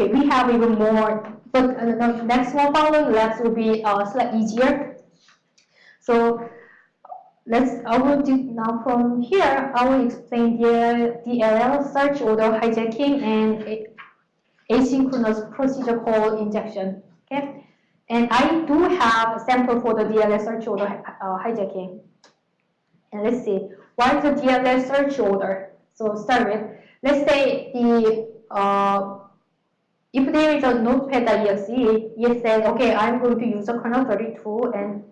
Okay, we have even more, but uh, the next one following labs will be uh, slightly easier. So let's, I will do now from here, I will explain the DLL search order hijacking and asynchronous procedure call injection. Okay, and I do have a sample for the DLL search order uh, hijacking. And let's see, what is the DLL search order? So start with, let's say the uh, if there is a notepad notepad.exe, it says, okay, I'm going to use a kernel 32 and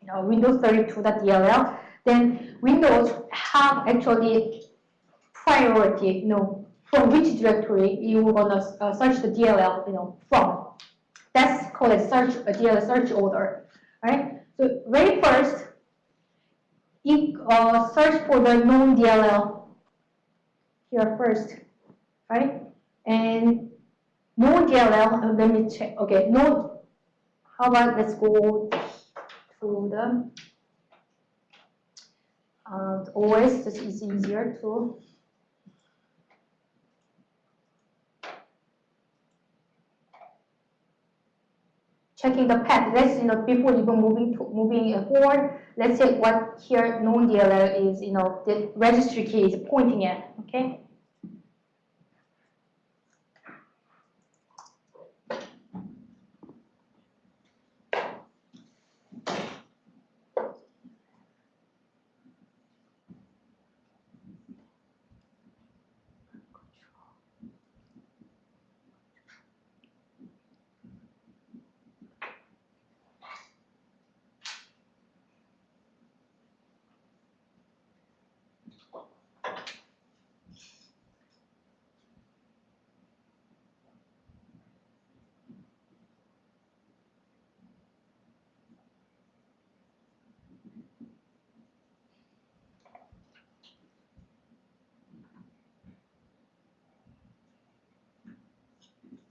you know, Windows 32.dll, then Windows have actually priority, you know, from which directory you are gonna uh, search the DLL, you know, from. That's called a search, a DLL search order, right? So very first, you uh, search for the known DLL here first, right? And known DLL, uh, let me check. Okay, no. How about let's go to the uh, OS. This is easier to checking the path. Let's you know before even moving to moving forward. Let's say what here known DLL is you know the registry key is pointing at. Okay.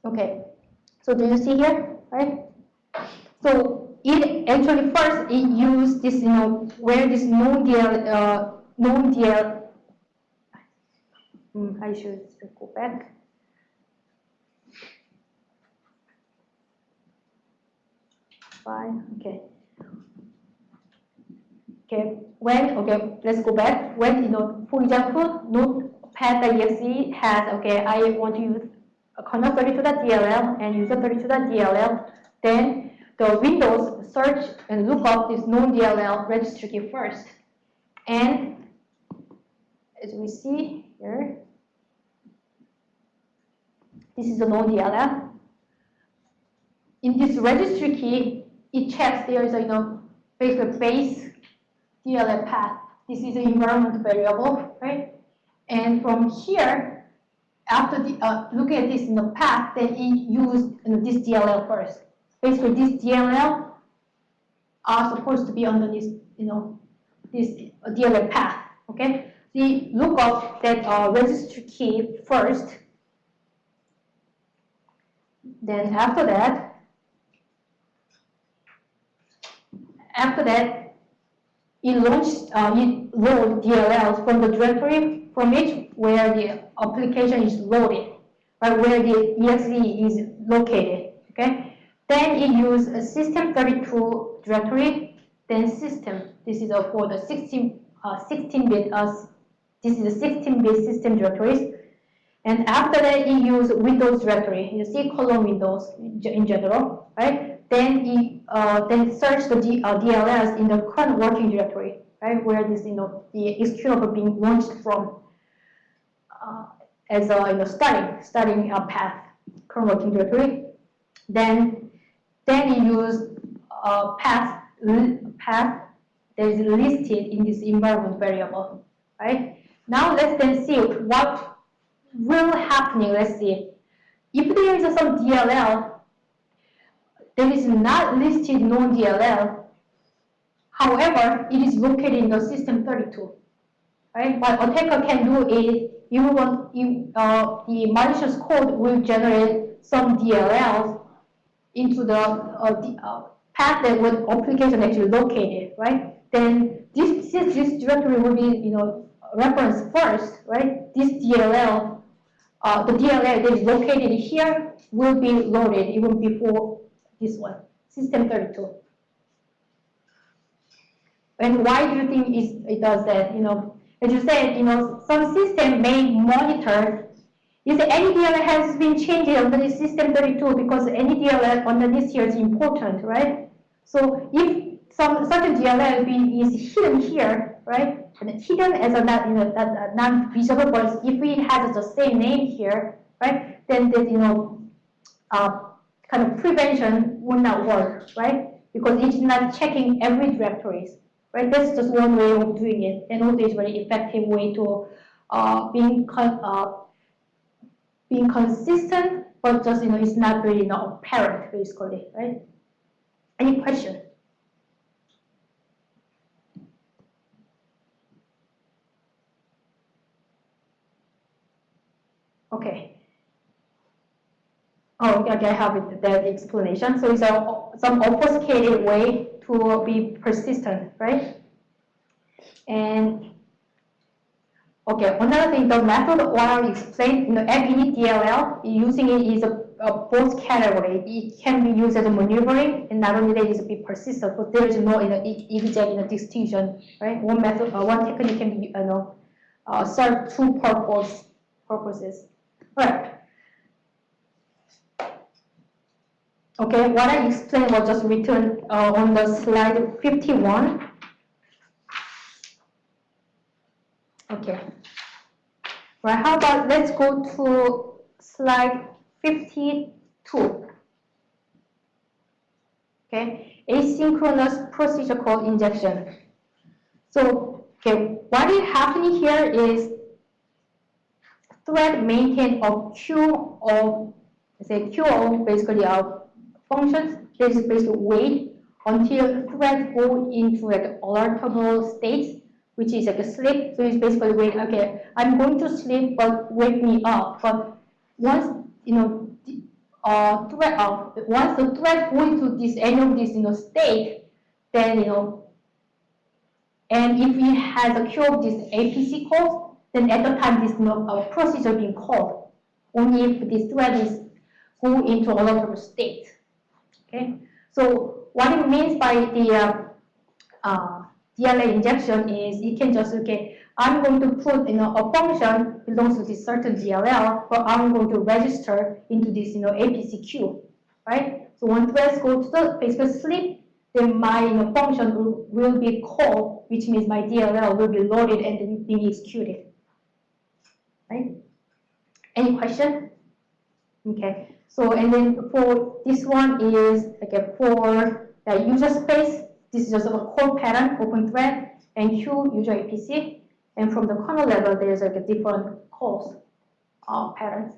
Okay, so do you see here, right? So it actually first it used this, you know, where this known DL, uh, known DL, mm, I should go back. Fine, okay. Okay, when, okay, let's go back. When, you know, for example, notepad.exe has, okay, I want to use kernel 32.dll and user 32.dll, then the Windows search and look up this known DLL registry key first. And as we see here, this is the known DLL. In this registry key, it checks there is a you know basically base DLL path. This is an environment variable, right? And from here, after the, uh, looking at this in the past, then it used you know, this DLL first. Basically, this DLL are supposed to be underneath, you know, this DLL path. Okay, you look up that uh, registry key first. Then after that, after that, it launched, uh, it load DLLs from the directory from which where the application is loaded, right, where the exe is located, okay? Then it use a system32 directory, then system. This is for the 16, uh, 16-bit, uh, this is a 16-bit system directories. And after that, it use Windows directory. You see colon Windows in general, right? Then it uh, then search the D, uh, DLLs in the current working directory, right? Where this, you know, the executable being launched from uh, as a you know, starting starting a path current working directory. Then then you use a path path that is listed in this environment variable, right? Now let's then see what will happening. Let's see if there is some DLL that is not listed known DLL. However, it is located in the system 32. Right? What attacker can do is you want you, uh, the malicious code will generate some DLLs into the, uh, the uh, path that what application actually located, right? Then this, this, this directory will be, you know, referenced first, right? This DLL uh, the DLL that is located here will be loaded even before this one, system 32. And why do you think it does that? You know, as you said, you know, some system may monitor if any DLL has been changed under the system 32 because any DLL under this year is important, right? So if some certain DLL is hidden here, right? And hidden as a not, you know, that non-visible, but if it has the same name here, right? Then the, you know, uh, kind of prevention would not work, right? Because it's not checking every directories, right? That's just one way of doing it, and also it's very effective way to uh, being uh, being consistent, but just you know, it's not really not apparent basically, right? Any question? Okay. Oh, okay, I have that explanation. So it's a, some obfuscated way to be persistent, right? And okay, another thing, the method what I explained, you know, init DLL, using it is a, a both category. It can be used as a maneuvering, and not only that, it is be persistent, but there is no you know, exact you know, distinction, right? One method, uh, one technique can be, you know, uh, serve two purpose, purposes. Right. Okay, what I explained was just written uh, on the slide 51. Okay. Right, how about let's go to slide 52. Okay, asynchronous procedure called injection. So, okay, what is happening here is thread maintain a queue of, say, queue of basically of functions is basically wait until thread go into like alertable states, which is like a sleep. So it's basically wait, okay, I'm going to sleep, but wake me up. But once, you know, uh, thread, uh, once the thread go into this any of this, you know, state, then, you know, and if it has a queue of this APC calls, then at the time this no, uh, procedure being called, only if this thread is go into a state. Okay, so what it means by the uh, uh, DLL injection is you can just okay, I'm going to put you know a function belongs to this certain DLL, but I'm going to register into this you know APC queue, right? So when threads go to the basically sleep, then my you know, function will, will be called, which means my DLL will be loaded and then being executed right? Any question? Okay, so and then for this one is okay for the user space, this is just a core pattern, open thread, and queue user APC. And from the kernel level, there's like a different calls uh, patterns.